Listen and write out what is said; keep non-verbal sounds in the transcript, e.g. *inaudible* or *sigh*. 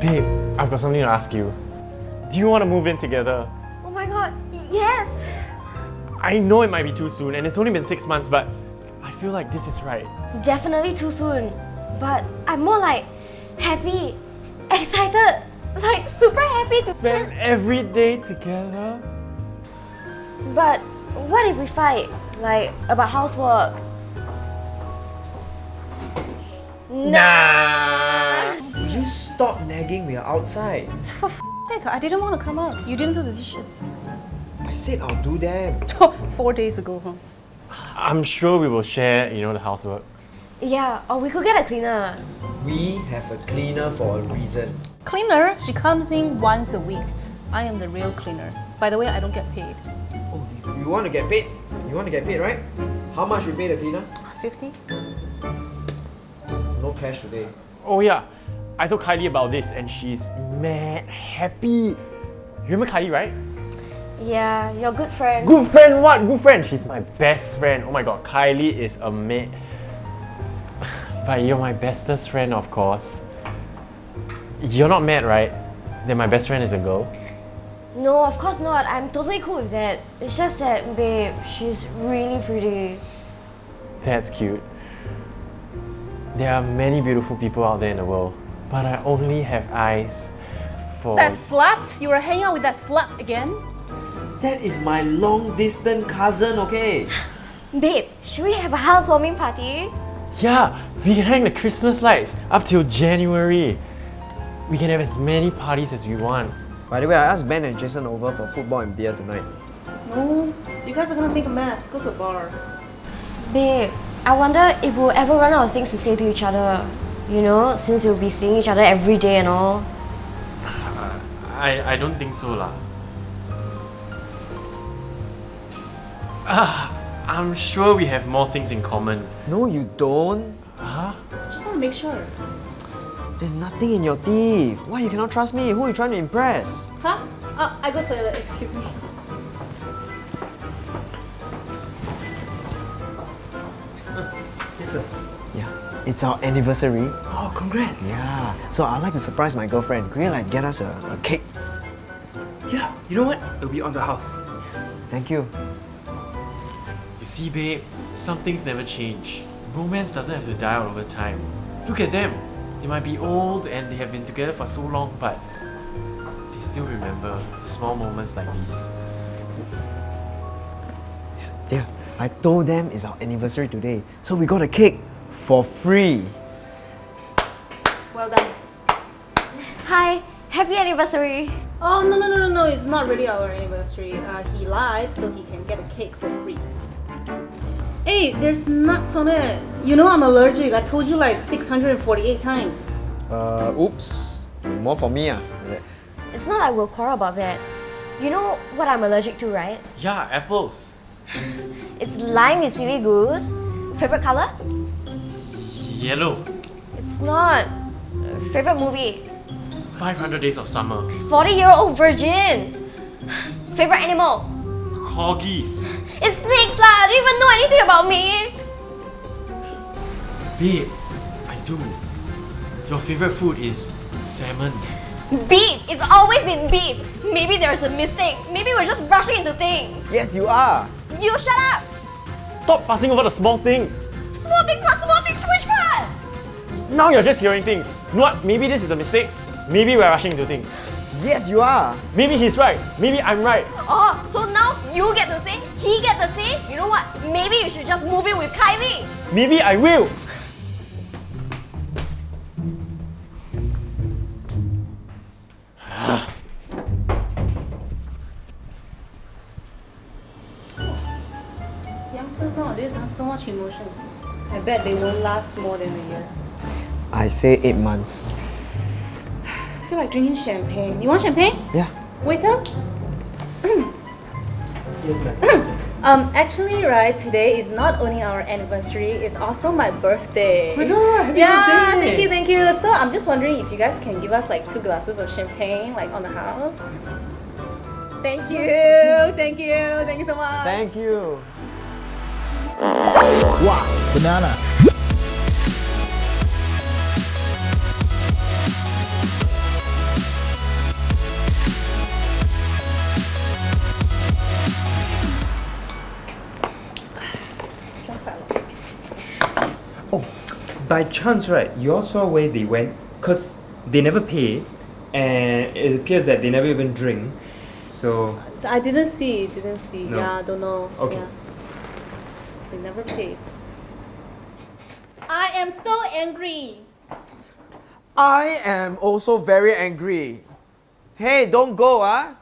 Babe, I've got something to ask you. Do you want to move in together? Oh my god, yes! I know it might be too soon and it's only been six months, but I feel like this is right. Definitely too soon. But I'm more like happy, excited, like super happy to Spend spend. every day together. But what if we fight? Like about housework? Nah. Will you stop nagging? We are outside. For f sake, I didn't want to come out. You didn't do the dishes. I said I'll do them. *laughs* Four days ago, huh? I'm sure we will share, you know, the housework. Yeah, or we could get a cleaner. We have a cleaner for a reason. Cleaner, she comes in once a week. I am the real cleaner. By the way, I don't get paid. Oh, you want to get paid? You want to get paid, right? How much we pay the cleaner? 50? No cash today. Oh yeah, I told Kylie about this and she's mad happy. You remember Kylie, right? Yeah, your good friend. Good friend what? Good friend. She's my best friend. Oh my god, Kylie is a mate. But you're my bestest friend, of course. You're not mad, right? That my best friend is a girl? No, of course not. I'm totally cool with that. It's just that, babe, she's really pretty. That's cute. There are many beautiful people out there in the world, but I only have eyes for. That slut? You were hanging out with that slut again? That is my long distance cousin, okay? Babe, should we have a housewarming party? Yeah, we can hang the Christmas lights up till January. We can have as many parties as we want. By the way, I asked Ben and Jason over for football and beer tonight. No, you guys are gonna make a mess. Go to a bar. Babe, I wonder if we'll ever run out of things to say to each other. You know, since we'll be seeing each other every day and all. *sighs* I, I don't think so lah. Ah, *sighs* I'm sure we have more things in common. No, you don't. Huh? Just wanna make sure. There's nothing in your teeth. Why you cannot trust me? Who are you trying to impress? Huh? Uh, I go toilet, excuse me. Yes, sir. Yeah, it's our anniversary. Oh, congrats. Yeah, so I'd like to surprise my girlfriend. Could you like get us a, a cake? Yeah, you know what? It'll be on the house. Thank you. You see, babe, some things never change. Romance doesn't have to die out over time. Look at them. They might be old and they have been together for so long, but they still remember the small moments like these. Yeah, I told them it's our anniversary today, so we got a cake for free. Well done. Hi, happy anniversary. Oh, no, no, no, no, no, it's not really our anniversary. Uh, he lied so he can get a cake for free. Hey, there's nuts on it. You know I'm allergic. I told you like 648 times. Uh, oops. More for me, ah. It's not like we'll quarrel about that. You know what I'm allergic to, right? Yeah, apples. It's lime with silly goose. Favorite color? Yellow. It's not. Favorite movie? 500 Days of Summer. 40 year old virgin. Favorite animal? Corgis. It's snakes lah. Do you even know anything about me? Babe, I do. Your favorite food is salmon. Beef. It's always been beef. Maybe there's a mistake. Maybe we're just rushing into things. Yes, you are. You shut up. Stop fussing over the small things. Small things, what small things? Which part? Now you're just hearing things. You know what? Maybe this is a mistake. Maybe we're rushing into things. Yes, you are. Maybe he's right. Maybe I'm right. Oh, so now you get to say, he get to say. You know what? Maybe you should just move in with Kylie. Maybe I will. Youngsters nowadays have so much emotion. I bet they won't last more than a year. I say eight months. I feel like drinking champagne. You want champagne? Yeah. Waiter? Yes, ma'am. *clears throat* Um, actually, right, today is not only our anniversary, it's also my birthday. Oh my god, happy yeah, birthday. thank you, thank you. So I'm just wondering if you guys can give us like two glasses of champagne, like on the house. Thank you, thank you, thank you so much. Thank you. Wow, banana. By chance, right, you all saw where they went? Because they never pay, and it appears that they never even drink. So, I didn't see, didn't see. No. Yeah, I don't know. Okay. Yeah. They never paid. I am so angry. I am also very angry. Hey, don't go, ah.